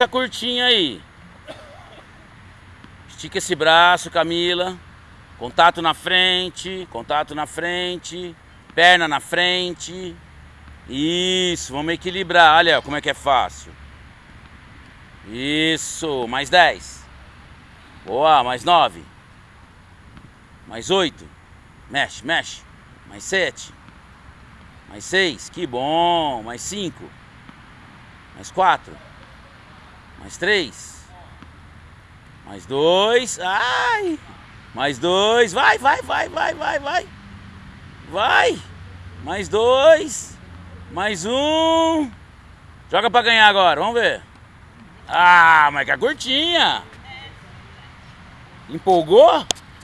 Essa curtinha aí. Estica esse braço, Camila. Contato na frente, contato na frente, perna na frente. Isso, vamos equilibrar. Olha como é que é fácil. Isso, mais 10. Boa, mais 9. Mais 8. Mexe, mexe. Mais 7. Mais 6. Que bom. Mais 5. Mais 4. Mais três. Mais dois. Ai! Mais dois. Vai, vai, vai, vai, vai, vai. Vai. Mais dois. Mais um. Joga pra ganhar agora, vamos ver. Ah, mas que a curtinha. Empolgou?